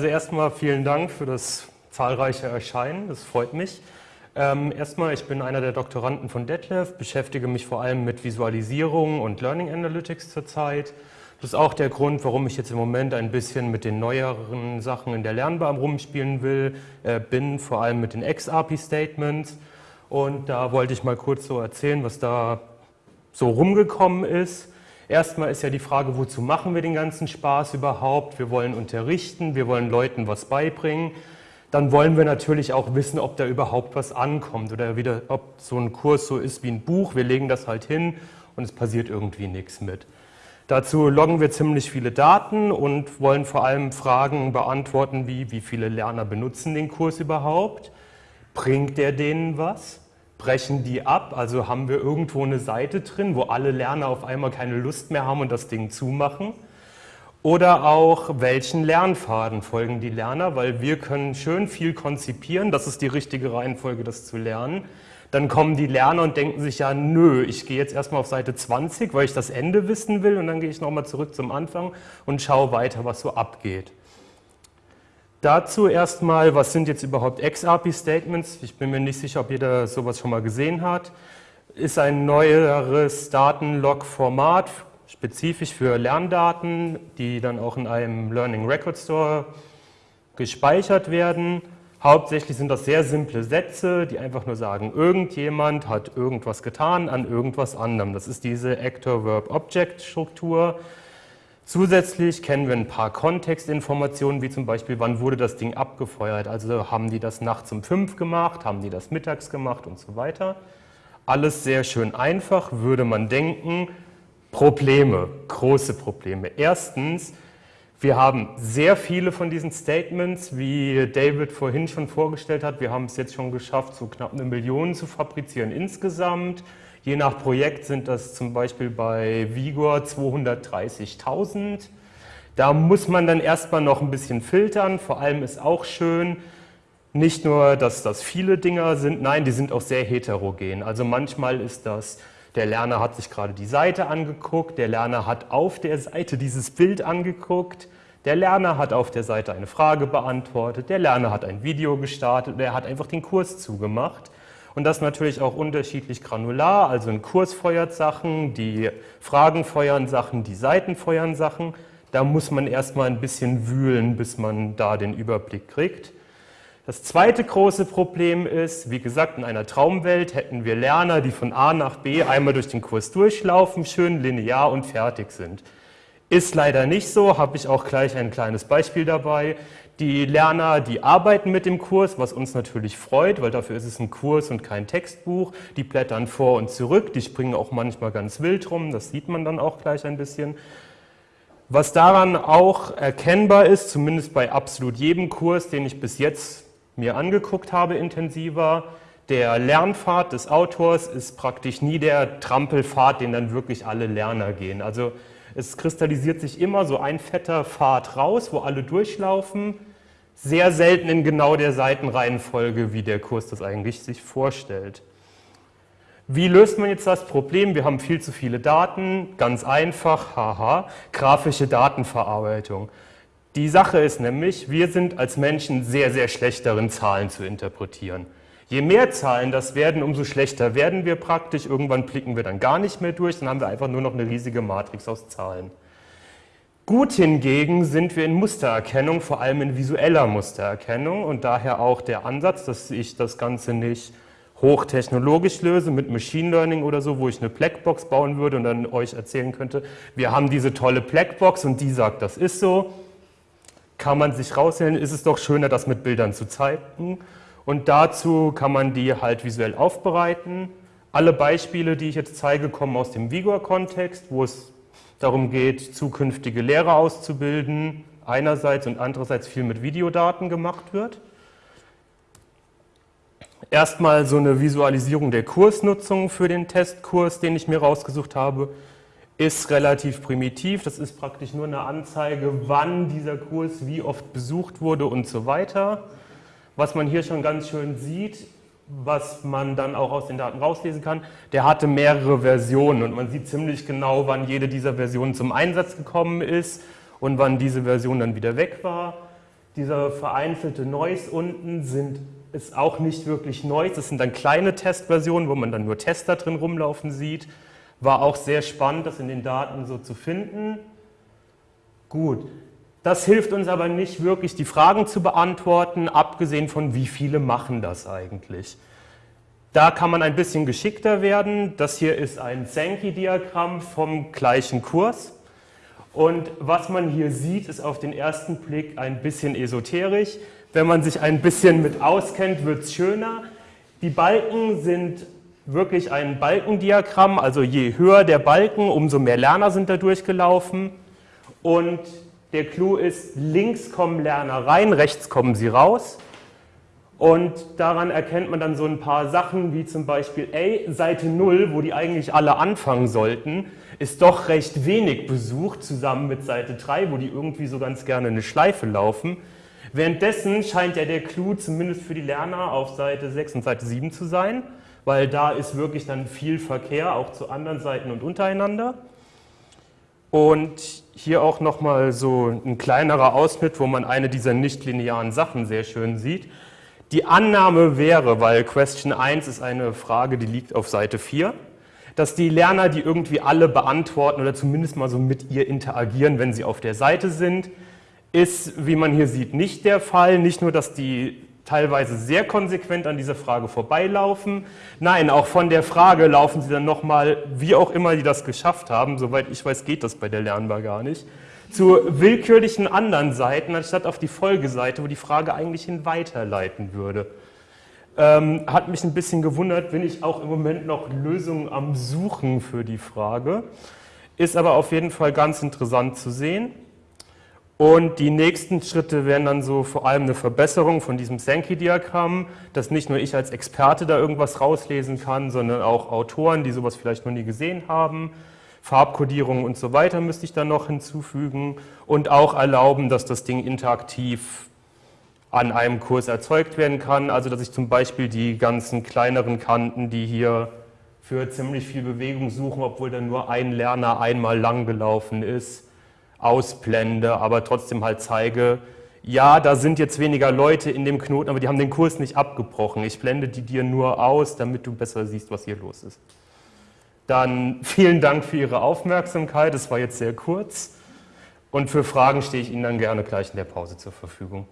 Also erstmal vielen Dank für das zahlreiche Erscheinen, das freut mich. Ähm, erstmal, ich bin einer der Doktoranden von Detlef, beschäftige mich vor allem mit Visualisierung und Learning Analytics zurzeit. Das ist auch der Grund, warum ich jetzt im Moment ein bisschen mit den neueren Sachen in der Lernbar rumspielen will, äh, bin, vor allem mit den XRP-Statements. Und da wollte ich mal kurz so erzählen, was da so rumgekommen ist. Erstmal ist ja die Frage, wozu machen wir den ganzen Spaß überhaupt? Wir wollen unterrichten, wir wollen Leuten was beibringen. Dann wollen wir natürlich auch wissen, ob da überhaupt was ankommt oder wieder, ob so ein Kurs so ist wie ein Buch. Wir legen das halt hin und es passiert irgendwie nichts mit. Dazu loggen wir ziemlich viele Daten und wollen vor allem Fragen beantworten, wie wie viele Lerner benutzen den Kurs überhaupt? Bringt der denen was? Brechen die ab, also haben wir irgendwo eine Seite drin, wo alle Lerner auf einmal keine Lust mehr haben und das Ding zumachen. Oder auch, welchen Lernfaden folgen die Lerner, weil wir können schön viel konzipieren, das ist die richtige Reihenfolge, das zu lernen. Dann kommen die Lerner und denken sich, ja nö, ich gehe jetzt erstmal auf Seite 20, weil ich das Ende wissen will und dann gehe ich nochmal zurück zum Anfang und schaue weiter, was so abgeht. Dazu erstmal, was sind jetzt überhaupt XRP-Statements? Ich bin mir nicht sicher, ob jeder sowas schon mal gesehen hat. Ist ein neueres Datenlog-Format, spezifisch für Lerndaten, die dann auch in einem Learning Record Store gespeichert werden. Hauptsächlich sind das sehr simple Sätze, die einfach nur sagen, irgendjemand hat irgendwas getan an irgendwas anderem. Das ist diese Actor-Verb-Object-Struktur. Zusätzlich kennen wir ein paar Kontextinformationen, wie zum Beispiel, wann wurde das Ding abgefeuert. Also haben die das nachts um fünf gemacht, haben die das mittags gemacht und so weiter. Alles sehr schön einfach, würde man denken. Probleme, große Probleme. Erstens, wir haben sehr viele von diesen Statements, wie David vorhin schon vorgestellt hat. Wir haben es jetzt schon geschafft, so knapp eine Million zu fabrizieren insgesamt. Je nach Projekt sind das zum Beispiel bei Vigor 230.000. Da muss man dann erstmal noch ein bisschen filtern. Vor allem ist auch schön, nicht nur, dass das viele Dinger sind, nein, die sind auch sehr heterogen. Also manchmal ist das, der Lerner hat sich gerade die Seite angeguckt, der Lerner hat auf der Seite dieses Bild angeguckt, der Lerner hat auf der Seite eine Frage beantwortet, der Lerner hat ein Video gestartet oder er hat einfach den Kurs zugemacht. Und das natürlich auch unterschiedlich granular, also ein Kurs feuert Sachen, die Fragen feuern Sachen, die Seiten feuern Sachen. Da muss man erstmal ein bisschen wühlen, bis man da den Überblick kriegt. Das zweite große Problem ist, wie gesagt, in einer Traumwelt hätten wir Lerner, die von A nach B einmal durch den Kurs durchlaufen, schön linear und fertig sind. Ist leider nicht so, habe ich auch gleich ein kleines Beispiel dabei. Die Lerner, die arbeiten mit dem Kurs, was uns natürlich freut, weil dafür ist es ein Kurs und kein Textbuch. Die blättern vor und zurück, die springen auch manchmal ganz wild rum, das sieht man dann auch gleich ein bisschen. Was daran auch erkennbar ist, zumindest bei absolut jedem Kurs, den ich bis jetzt mir angeguckt habe intensiver, der Lernpfad des Autors ist praktisch nie der Trampelpfad, den dann wirklich alle Lerner gehen. Also es kristallisiert sich immer so ein fetter Pfad raus, wo alle durchlaufen sehr selten in genau der Seitenreihenfolge, wie der Kurs das eigentlich sich vorstellt. Wie löst man jetzt das Problem? Wir haben viel zu viele Daten, ganz einfach, haha, grafische Datenverarbeitung. Die Sache ist nämlich, wir sind als Menschen sehr, sehr schlecht darin, Zahlen zu interpretieren. Je mehr Zahlen das werden, umso schlechter werden wir praktisch. Irgendwann blicken wir dann gar nicht mehr durch, dann haben wir einfach nur noch eine riesige Matrix aus Zahlen. Gut hingegen sind wir in Mustererkennung, vor allem in visueller Mustererkennung und daher auch der Ansatz, dass ich das Ganze nicht hochtechnologisch löse mit Machine Learning oder so, wo ich eine Blackbox bauen würde und dann euch erzählen könnte, wir haben diese tolle Blackbox und die sagt, das ist so. Kann man sich raushellen, ist es doch schöner, das mit Bildern zu zeigen. Und dazu kann man die halt visuell aufbereiten. Alle Beispiele, die ich jetzt zeige, kommen aus dem Vigor-Kontext, wo es darum geht, zukünftige Lehrer auszubilden, einerseits und andererseits viel mit Videodaten gemacht wird. Erstmal so eine Visualisierung der Kursnutzung für den Testkurs, den ich mir rausgesucht habe, ist relativ primitiv. Das ist praktisch nur eine Anzeige, wann dieser Kurs wie oft besucht wurde und so weiter. Was man hier schon ganz schön sieht, was man dann auch aus den Daten rauslesen kann, der hatte mehrere Versionen und man sieht ziemlich genau, wann jede dieser Versionen zum Einsatz gekommen ist und wann diese Version dann wieder weg war. Dieser vereinzelte Noise unten sind, ist auch nicht wirklich Noise. Das sind dann kleine Testversionen, wo man dann nur Tester drin rumlaufen sieht. War auch sehr spannend, das in den Daten so zu finden. Gut, das hilft uns aber nicht wirklich, die Fragen zu beantworten, abgesehen von wie viele machen das eigentlich. Da kann man ein bisschen geschickter werden. Das hier ist ein Sankey-Diagramm vom gleichen Kurs. Und was man hier sieht, ist auf den ersten Blick ein bisschen esoterisch. Wenn man sich ein bisschen mit auskennt, wird es schöner. Die Balken sind wirklich ein Balkendiagramm, also je höher der Balken, umso mehr Lerner sind da durchgelaufen. Und der Clou ist, links kommen Lerner rein, rechts kommen sie raus. Und daran erkennt man dann so ein paar Sachen, wie zum Beispiel, ey, Seite 0, wo die eigentlich alle anfangen sollten, ist doch recht wenig besucht, zusammen mit Seite 3, wo die irgendwie so ganz gerne eine Schleife laufen. Währenddessen scheint ja der Clou zumindest für die Lerner auf Seite 6 und Seite 7 zu sein, weil da ist wirklich dann viel Verkehr, auch zu anderen Seiten und untereinander. Und hier auch nochmal so ein kleinerer Ausschnitt, wo man eine dieser nichtlinearen Sachen sehr schön sieht. Die Annahme wäre, weil Question 1 ist eine Frage, die liegt auf Seite 4, dass die Lerner die irgendwie alle beantworten oder zumindest mal so mit ihr interagieren, wenn sie auf der Seite sind, ist, wie man hier sieht, nicht der Fall. Nicht nur, dass die teilweise sehr konsequent an dieser Frage vorbeilaufen. Nein, auch von der Frage laufen sie dann nochmal, wie auch immer die das geschafft haben, soweit ich weiß, geht das bei der Lernbar gar nicht, zu willkürlichen anderen Seiten, anstatt auf die Folgeseite, wo die Frage eigentlich hin weiterleiten würde. Ähm, hat mich ein bisschen gewundert, bin ich auch im Moment noch Lösungen am Suchen für die Frage. Ist aber auf jeden Fall ganz interessant zu sehen. Und die nächsten Schritte wären dann so vor allem eine Verbesserung von diesem Sankey-Diagramm, dass nicht nur ich als Experte da irgendwas rauslesen kann, sondern auch Autoren, die sowas vielleicht noch nie gesehen haben Farbkodierung und so weiter müsste ich dann noch hinzufügen und auch erlauben, dass das Ding interaktiv an einem Kurs erzeugt werden kann. Also dass ich zum Beispiel die ganzen kleineren Kanten, die hier für ziemlich viel Bewegung suchen, obwohl dann nur ein Lerner einmal lang gelaufen ist, ausblende, aber trotzdem halt zeige, ja, da sind jetzt weniger Leute in dem Knoten, aber die haben den Kurs nicht abgebrochen. Ich blende die dir nur aus, damit du besser siehst, was hier los ist. Dann vielen Dank für Ihre Aufmerksamkeit. Es war jetzt sehr kurz. Und für Fragen stehe ich Ihnen dann gerne gleich in der Pause zur Verfügung.